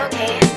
okay?